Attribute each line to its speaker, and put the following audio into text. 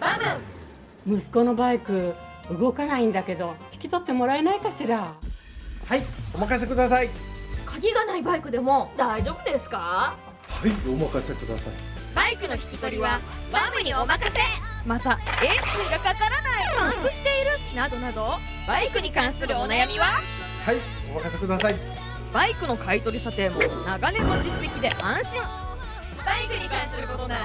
Speaker 1: バム息子のバイク動かないんだけど引き取ってもらえないかしら？
Speaker 2: はいお任せください。
Speaker 3: 鍵がないバイクでも大丈夫ですか？
Speaker 2: はいお任せください。
Speaker 3: バイクの引き取りはバムにお任せ。またエンジンがかからない。パンクしている。などなど。バイクに関するお悩みは？
Speaker 2: はいお任せください。
Speaker 3: バイクの買取査定も長年の実績で安心。バイクに関することなら